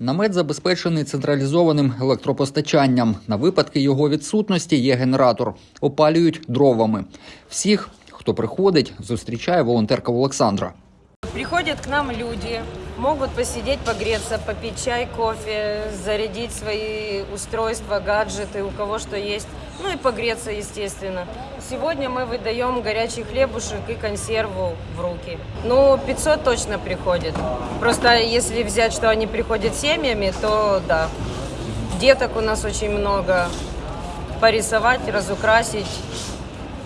Намет забезпечений централізованим електропостачанням. На випадки його відсутності є генератор. Опалюють дровами. Всіх, хто приходить, зустрічає волонтерка Олександра. Приходять к нам люди, могут посидеть, погреться, попить чай, кофе, зарядить свои устройства, гаджеты, у кого что есть, ну и погреться, естественно. Сегодня мы выдаем горячий хлебушек и консерву в руки. Ну, 500 точно приходит. Просто если взять, что они приходят семьями, то да. Деток у нас очень много. Порисовать, разукрасить,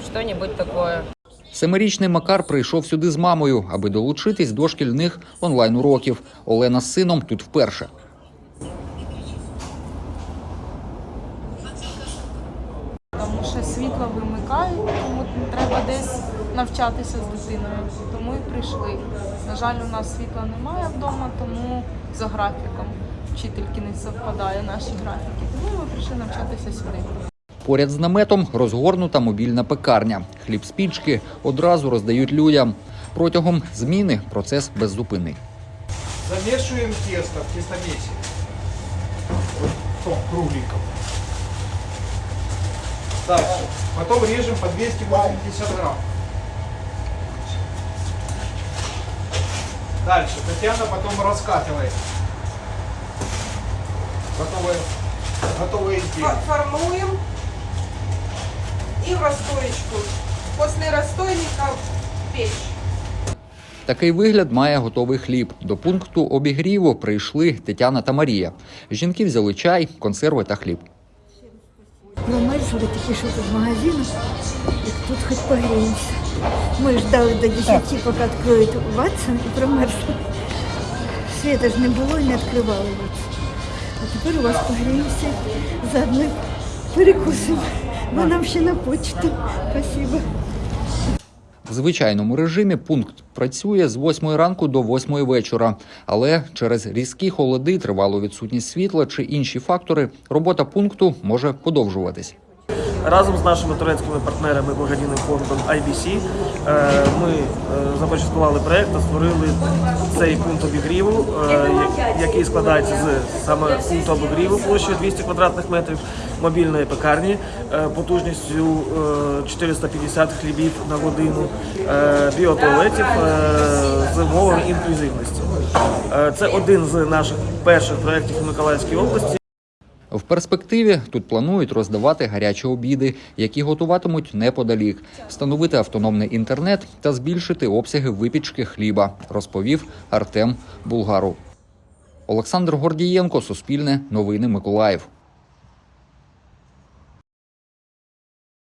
что-нибудь такое. Семирічний Макар прийшов сюди з мамою, аби долучитись до шкільних онлайн-уроків. Олена з сином тут вперше. Тому що світло вимикають, тому треба десь навчатися з дитиною. Тому і прийшли. На жаль, у нас світла немає вдома, тому за графіком вчительки не совпадає наші графіки. Тому ми прийшли навчатися сюди. Поряд з наметом розгорнута мобільна пекарня. Хліб з пічки одразу роздають людям. Протягом зміни процес беззупинний. Замешиваем тесто в тестомесе. Вот в том кругленьком. Дальше. Потом режем по 280 грамм. Дальше. Татьяна потом раскатывает. Готовые, готовые изделия. Фо- формуем и в расстоечку. После расстойника в печь. Такий вигляд має готовий хліб. До пункту обігріву прийшли Тетяна та Марія. Жінки взяли чай, консерви та хліб. Промерзли тільки що з магазину, як тут хоч погріємося. Ми ждали до 10, поки відкриють Ватсон і промерзли. Світа ж не було і не відкривали Ватсон. А тепер у вас погріємося, заодно перекусимо. Бо нам ще на почту. Спасибо. В звичайному режимі пункт працює з 8 ранку до 8 вечора, але через різкі холоди, тривалу відсутність світла чи інші фактори робота пункту може подовжуватись. Разом з нашими турецькими партнерами благодійним фондом IBC е, ми е, започаткували проект та створили цей пункт обігріву, е, який складається з саме пункту обігріву площею 200 квадратних метрів, мобільної пекарні потужністю е, 450 хлібів на годину, біотуалетів з умовами інклюзивності. Це один з наших перших проєктів у Миколаївській області. В перспективі тут планують роздавати гарячі обіди, які готуватимуть неподалік, встановити автономний інтернет та збільшити обсяги випічки хліба, розповів Артем Булгару. Олександр Гордієнко, Суспільне, Новини Миколаїв.